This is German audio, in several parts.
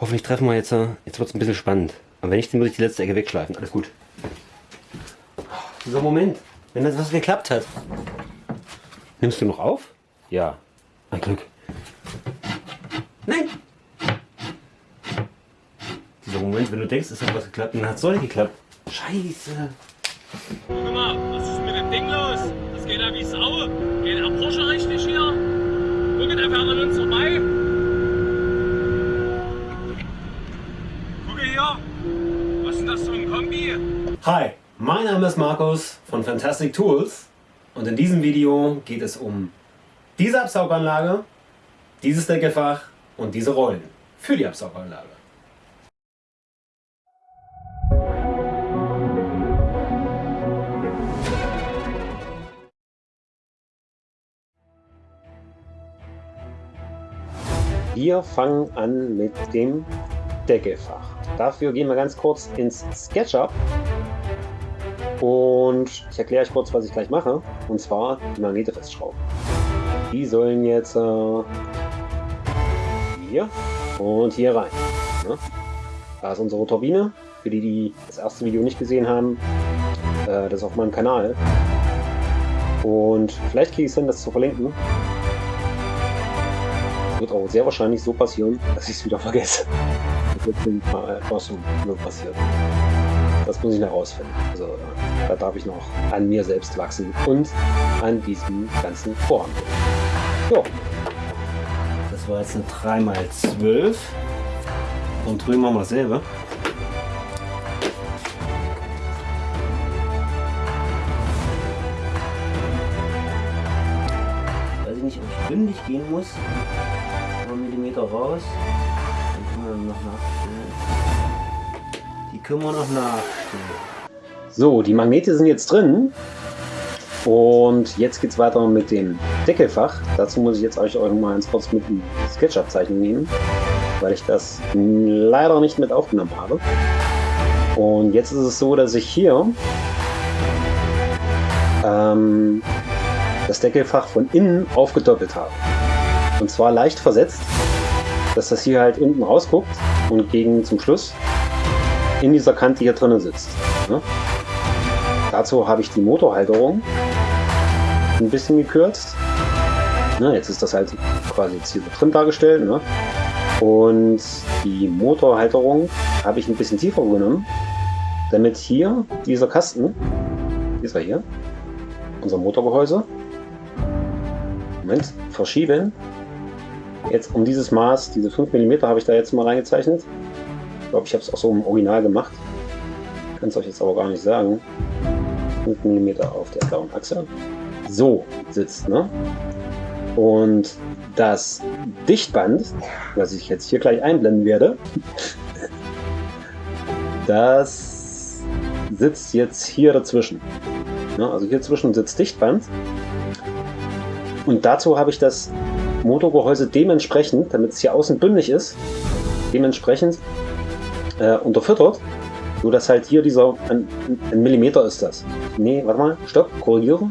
Hoffentlich treffen wir jetzt. äh, Jetzt wird es ein bisschen spannend. Aber wenn nicht, dann muss ich die letzte Ecke wegschleifen. Alles gut. So, Moment. Wenn das was geklappt hat. Nimmst du noch auf? Ja. Ein Glück. Nein! Dieser Moment, wenn du denkst, es hat was geklappt, dann hat es doch nicht geklappt. Scheiße. Guck mal, was ist mit dem Ding los? Das geht ja wie Sau. Geht der Porsche richtig hier? Guckt einfach an uns vorbei. Gucke hier. Was ist denn das für ein Kombi? Hi, mein Name ist Markus von Fantastic Tools und in diesem Video geht es um diese Absauganlage, dieses Deckelfach und diese Rollen für die Absauganlage. Wir fangen an mit dem Deckelfach. Dafür gehen wir ganz kurz ins SketchUp und ich erkläre euch kurz, was ich gleich mache. Und zwar die Magnete festschrauben. Die sollen jetzt äh, hier und hier rein. Ne? Da ist unsere Turbine. Für die, die das erste Video nicht gesehen haben, äh, das ist auf meinem Kanal. Und vielleicht kriege ich es hin, das zu verlinken. Wird auch sehr wahrscheinlich so passieren, dass ich es wieder vergesse. Das wird paar Forschung nur passiert. Das muss ich noch rausfinden. Also da darf ich noch an mir selbst wachsen und an diesem ganzen Vorhaben. Jo. Das war jetzt eine 3x12 und drüben haben wir dasselbe. Weiß ich nicht, ob ich bündig gehen muss. Ein Millimeter raus. Dann können wir noch nachstellen. Können wir noch nachstellen. So, die Magnete sind jetzt drin. Und jetzt geht es weiter mit dem Deckelfach. Dazu muss ich jetzt euch auch mal ganz kurz mit dem SketchUp-Zeichen nehmen, weil ich das leider nicht mit aufgenommen habe. Und jetzt ist es so, dass ich hier ähm, das Deckelfach von innen aufgedoppelt habe. Und zwar leicht versetzt, dass das hier halt unten rausguckt und gegen zum Schluss in dieser Kante hier drinnen sitzt. Ne? Dazu habe ich die Motorhalterung ein bisschen gekürzt. Ne, jetzt ist das halt quasi jetzt hier drin dargestellt. Ne? Und die Motorhalterung habe ich ein bisschen tiefer genommen, damit hier dieser Kasten, dieser hier, unser Motorgehäuse, Moment, verschieben. Jetzt um dieses Maß, diese 5 mm habe ich da jetzt mal reingezeichnet. Ich glaube, ich habe es auch so im Original gemacht. Kann es euch jetzt aber gar nicht sagen. 5 mm auf der blauen Achse. So sitzt, ne? Und das Dichtband, was ich jetzt hier gleich einblenden werde, das sitzt jetzt hier dazwischen. Ne? Also hier zwischen sitzt Dichtband. Und dazu habe ich das Motorgehäuse dementsprechend, damit es hier außen bündig ist, dementsprechend äh, unterfüttert, so dass halt hier dieser, ein, ein Millimeter ist das. Nee, warte mal, stopp, korrigiere.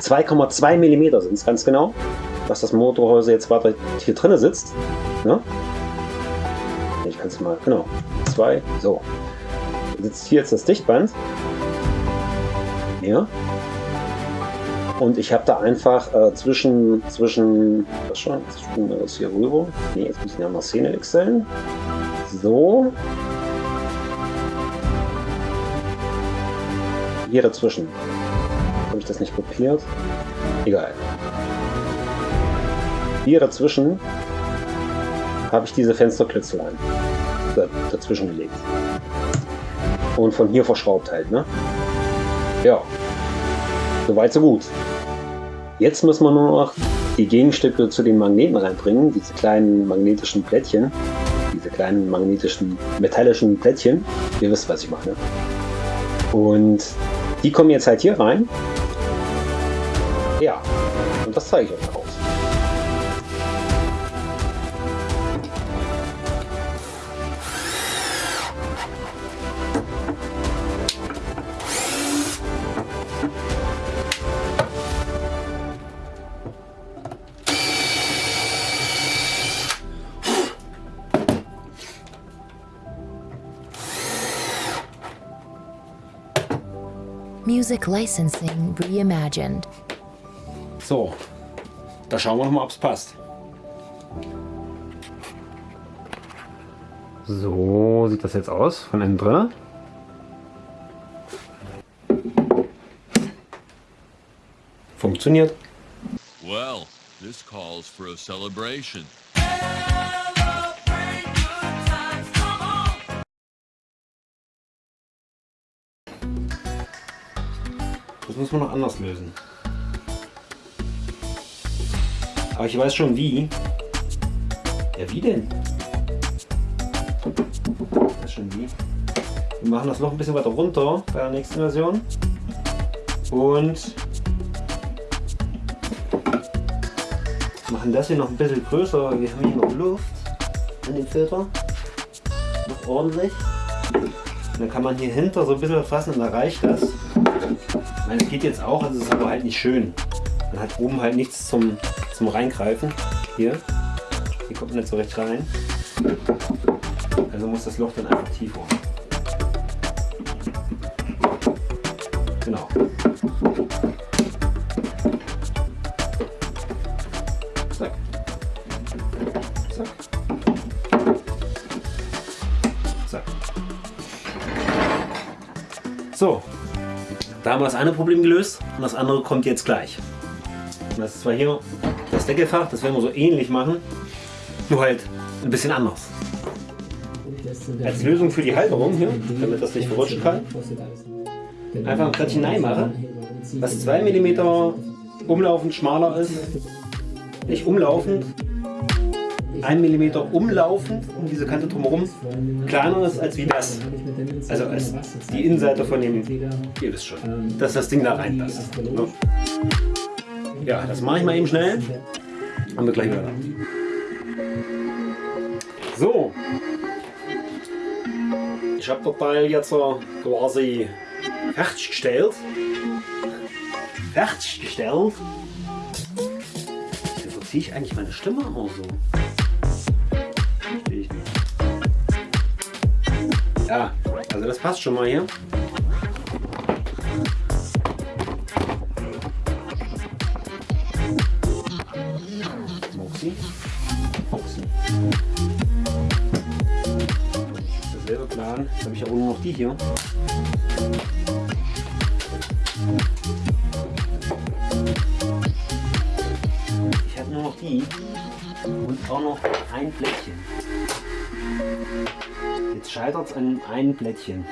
2,2 mm sind es ganz genau, was das Motorgehäuse jetzt weiter hier drin sitzt. Ne? Ich kann es mal, genau, 2, so. Sitzt hier jetzt das Dichtband. Ja. Und ich habe da einfach äh, zwischen, zwischen, was schon, jetzt wir das hier rüber. Ne, jetzt müssen wir mal Szene wechseln. So. Hier dazwischen. Habe ich das nicht kopiert? Egal. Hier dazwischen habe ich diese Fensterklötzelein dazwischen gelegt. Und von hier verschraubt halt, ne? Ja. Soweit so gut. Jetzt müssen wir nur noch die Gegenstücke zu den Magneten reinbringen, diese kleinen magnetischen Plättchen, diese kleinen magnetischen metallischen Plättchen. Ihr wisst, was ich meine. Und die kommen jetzt halt hier rein. Ja, und das zeige ich euch aus. Music licensing reimagined. So, da schauen wir noch mal, ob es passt. So sieht das jetzt aus von innen drin. Funktioniert. Well, this calls for a celebration. Das muss man noch anders lösen. Aber ich weiß schon wie. Ja, wie denn? Ich weiß schon wie. Wir machen das noch ein bisschen weiter runter bei der nächsten Version. Und machen das hier noch ein bisschen größer, weil wir haben hier noch Luft an dem Filter. Noch ordentlich. Und dann kann man hier hinter so ein bisschen fassen und da reicht das. Es geht jetzt auch, es ist aber halt nicht schön. Man hat oben halt nichts zum, zum Reingreifen. Hier. Hier kommt man nicht so recht rein. Also muss das Loch dann einfach tiefer. Genau. Zack. Zack. Zack. So, da haben wir das eine Problem gelöst und das andere kommt jetzt gleich. Das ist zwar hier das Deckelfach, das werden wir so ähnlich machen, nur halt ein bisschen anders. Als Lösung für die Halterung hier, damit das nicht verrutschen kann, einfach ein Brettchen machen, was 2 mm umlaufend schmaler ist. Nicht umlaufend, 1 mm umlaufend um diese Kante drumherum kleiner ist als wie das. Also als die Innenseite von dem, ihr wisst schon, dass das Ding da reinpasst. Ja, das mache ich mal eben schnell. Haben wir gleich wieder da. So. Ich habe das Teil jetzt quasi fertiggestellt. Fertiggestellt. Wieso ziehe ich eigentlich meine Stimme auch so? Ja, also das passt schon mal hier. Moxie. Moxie. Derselbe Plan. Jetzt habe ich ja auch nur noch die hier. Ich habe nur noch die und auch noch ein Blättchen. Jetzt scheitert es an einem Blättchen.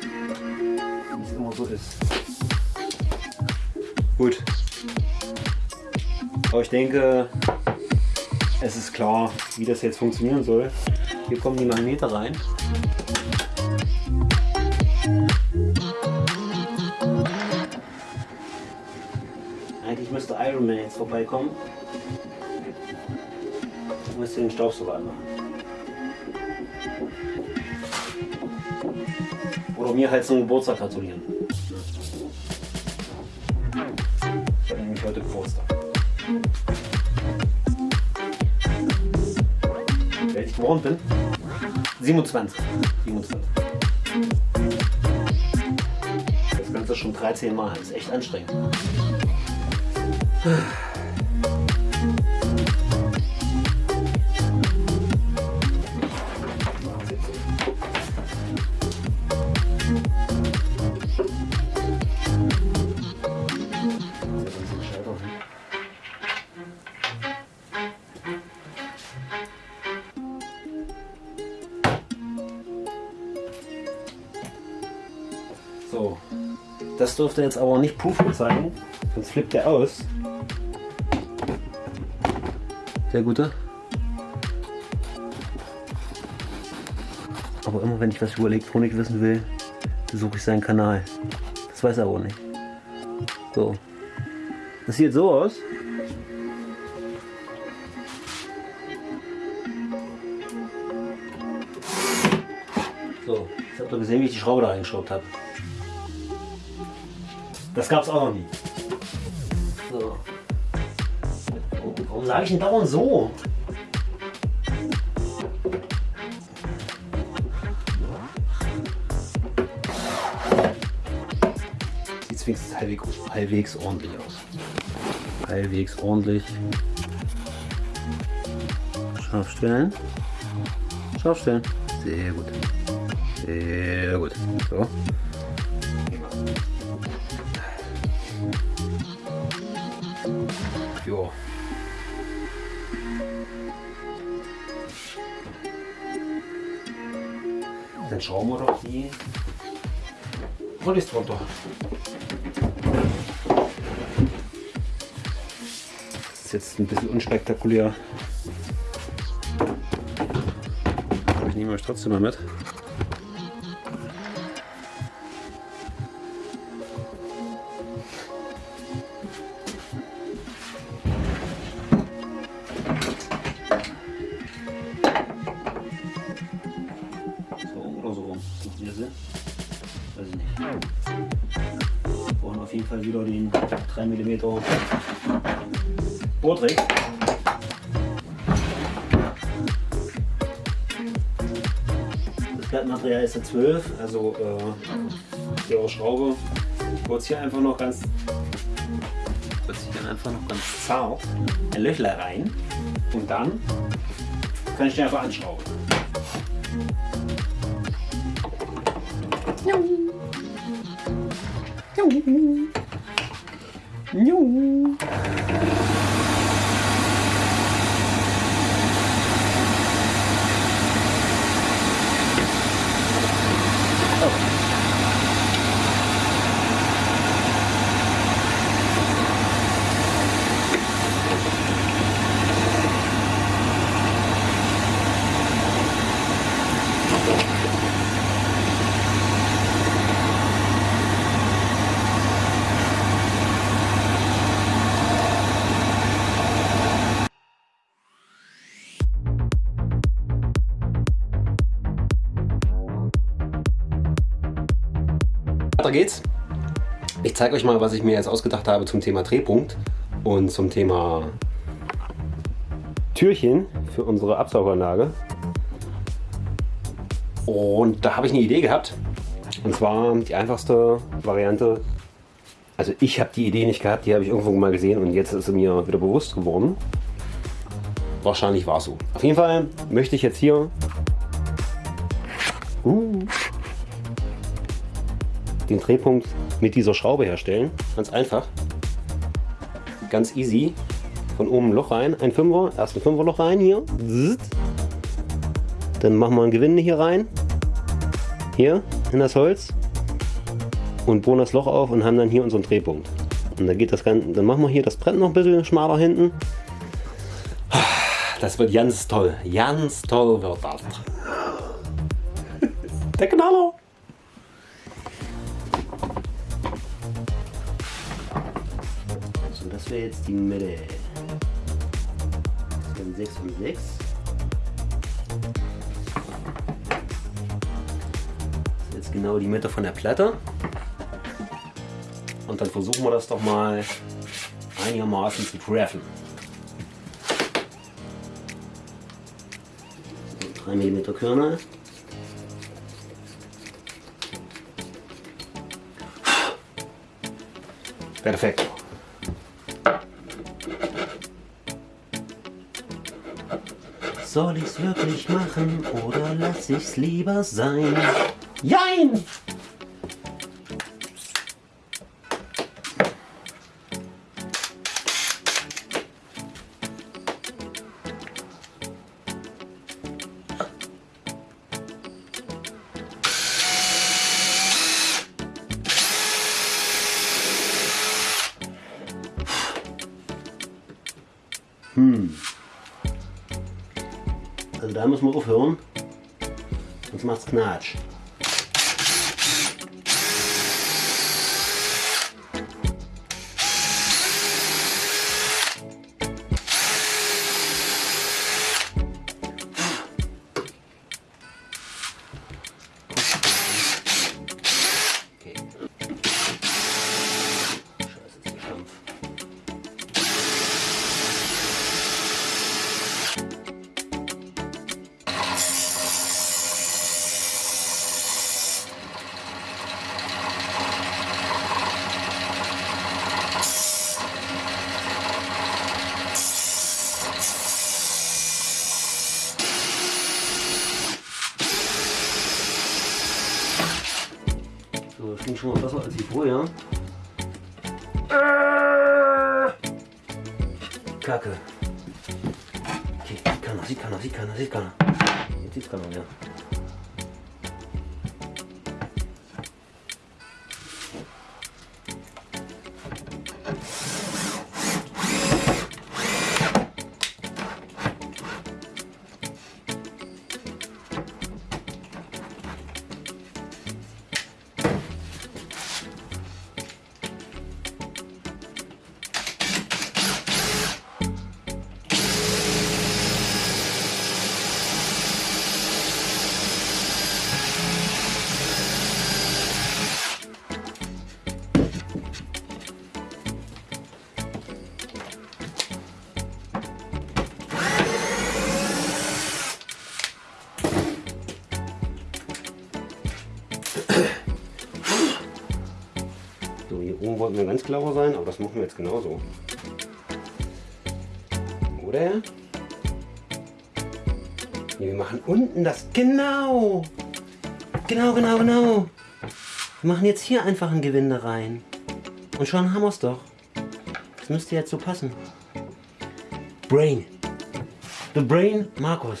Wie es immer so ist. Gut. Aber ich denke, es ist klar, wie das jetzt funktionieren soll. Hier kommen die Magnete rein. Eigentlich müsste Iron Man jetzt vorbeikommen. Ich müsste den Staubsauger anmachen. Oder mir halt zum Geburtstag gratulieren. Ich habe nämlich heute Geburtstag. Alt ich geworden bin? 27. 27. Das Ganze schon 13 Mal. Das ist echt anstrengend. Dürfte jetzt aber nicht Proof zeigen, sonst flippt der aus. Der gute. Aber immer wenn ich was über Elektronik wissen will, besuche ich seinen Kanal. Das weiß er aber nicht. So. Das sieht so aus. So, jetzt habt ihr gesehen, wie ich die Schraube da reingeschraubt habe. Das gab es auch noch nie. So. Warum sage ich denn dauernd so? wenigstens halbwegs, halbwegs ordentlich aus. Halbwegs ordentlich. Scharf stellen. Scharf stellen. Sehr gut. Sehr gut. So. Dann schauen wir doch die Rollis drunter. Das ist jetzt ein bisschen unspektakulär. Aber ich nehme euch trotzdem mal mit. Fall wieder den 3 mm Bohrtrick. Das Blattmaterial ist eine 12, also äh, ihre Schraube. Ich bohre hier einfach noch ganz bohre hier dann einfach noch ganz zart ein Löchler rein und dann kann ich den einfach anschrauben. 牛 Weiter geht's. Ich zeige euch mal, was ich mir jetzt ausgedacht habe zum Thema Drehpunkt und zum Thema Türchen für unsere Absauganlage. Und da habe ich eine Idee gehabt. Und zwar die einfachste Variante. Also ich habe die Idee nicht gehabt, die habe ich irgendwo mal gesehen und jetzt ist sie mir wieder bewusst geworden. Wahrscheinlich war es so. Auf jeden Fall möchte ich jetzt hier den Drehpunkt mit dieser Schraube herstellen. Ganz einfach. Ganz easy. Von oben ein Loch rein, ein Fünfer, erst ein Fünferloch rein hier. Dann machen wir ein Gewinde hier rein. Hier in das Holz. Und bohren das Loch auf und haben dann hier unseren Drehpunkt. Und dann geht das Ganze, dann machen wir hier das Brett noch ein bisschen schmaler hinten. Das wird ganz toll. Ganz toll wird das. Der Knaller. Wäre jetzt die Mitte. Das wären 6 und 6. Das ist jetzt genau die Mitte von der Platte. Und dann versuchen wir das doch mal einigermaßen zu treffen. 3 mm Körner. Perfekt. Soll ich's wirklich machen oder lass ich's lieber sein? Jein! Also da müssen wir aufhören, sonst macht's Knatsch. Klingt schon mal besser als die vorher. Äh. Kacke. Okay, sieht keiner, sieht keiner, sieht keiner, sieht keiner. Jetzt sieht keiner mehr. Clever sein, aber das machen wir jetzt genauso. Oder? Nee, wir machen unten das. Genau! Genau, genau, genau. Wir machen jetzt hier einfach ein Gewinde rein. Und schon haben wir es doch. Das müsste jetzt so passen. Brain. The Brain Markus.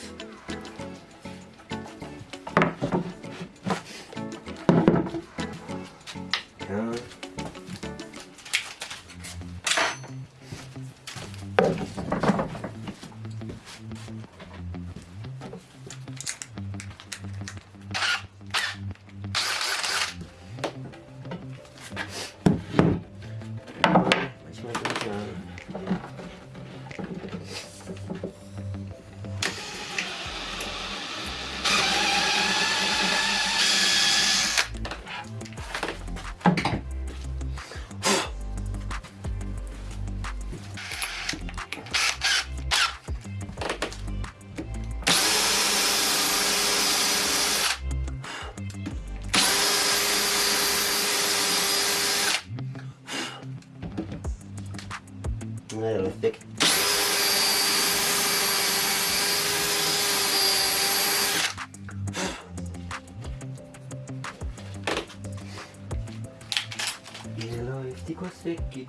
Weg,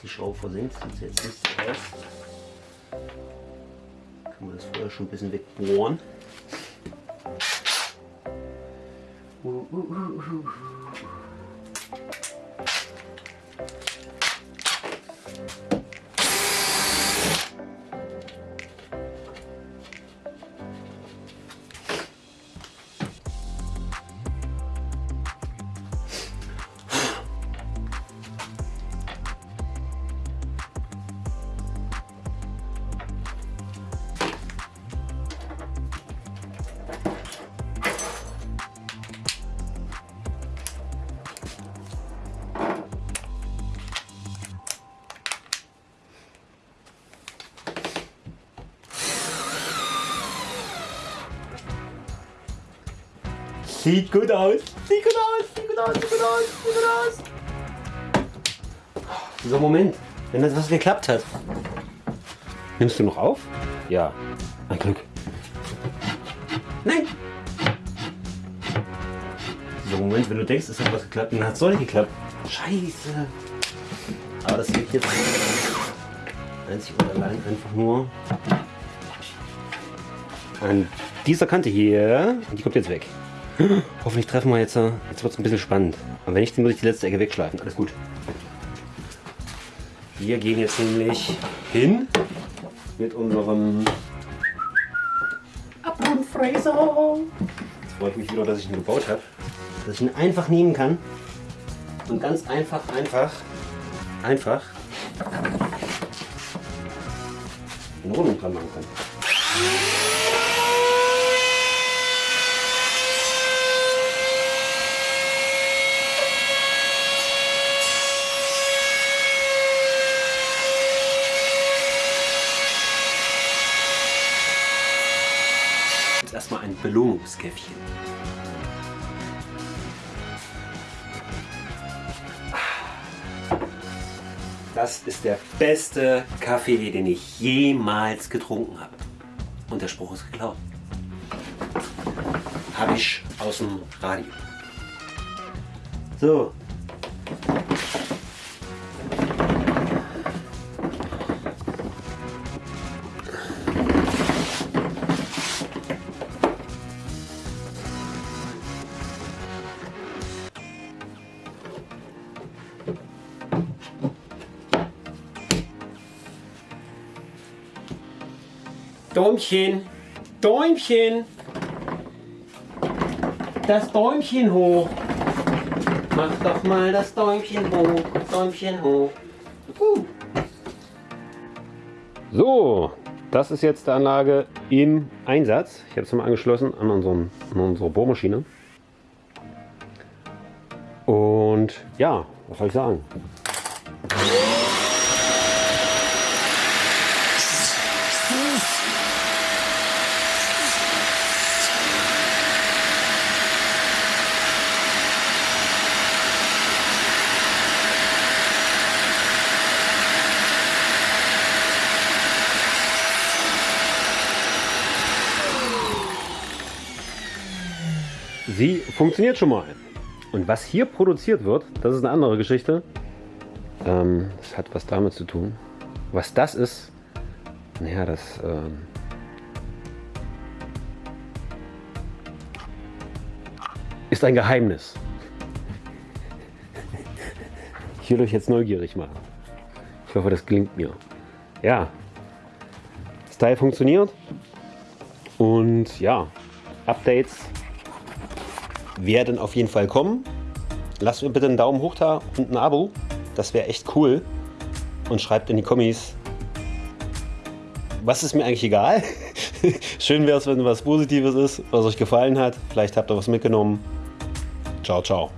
die ist Schraube versenkt, sieht jetzt nicht so aus. Kann man das vorher schon ein bisschen wegbohren. Sieht gut aus. Sieht gut aus. Sieht gut aus. Sieht gut aus. Sieht gut aus. So, Moment. Wenn das was geklappt hat. Nimmst du noch auf? Ja. Ein Glück. Nein. So, Moment, wenn du denkst, es hat was geklappt, dann hat es doch nicht geklappt. Scheiße. Aber das liegt jetzt einzig und allein einfach nur an dieser Kante hier. Die kommt jetzt weg. Hoffentlich treffen wir jetzt. äh, Jetzt wird es ein bisschen spannend. Und wenn nicht, dann muss ich die letzte Ecke wegschleifen. Alles gut. Wir gehen jetzt nämlich hin mit unserem Abgrundfräser. Jetzt freue ich mich wieder, dass ich ihn gebaut habe. Dass ich ihn einfach nehmen kann und ganz einfach, einfach, einfach eine Wohnung dran machen kann. Erstmal ein Belohnungskäffchen. Das ist der beste Kaffee, den ich jemals getrunken habe. Und der Spruch ist geklaut. Habe ich aus dem Radio. So. Däumchen, Däumchen, das Däumchen hoch. Mach doch mal das Däumchen hoch, Däumchen hoch. Uh. So, das ist jetzt die Anlage im Einsatz. Ich habe es mal angeschlossen an, unseren, an unsere Bohrmaschine. Und ja, was soll ich sagen? Sie funktioniert schon mal. Und was hier produziert wird, das ist eine andere Geschichte. Ähm, das hat was damit zu tun. Was das ist, naja, das ähm, ist ein Geheimnis. Ich will euch jetzt neugierig machen. Ich hoffe, das gelingt mir. Ja, das Teil funktioniert. Und ja, Updates werden auf jeden Fall kommen. Lasst mir bitte einen Daumen hoch da und ein Abo. Das wäre echt cool. Und schreibt in die Kommis, was ist mir eigentlich egal. Schön wäre es, wenn was Positives ist, was euch gefallen hat. Vielleicht habt ihr was mitgenommen. Ciao, ciao.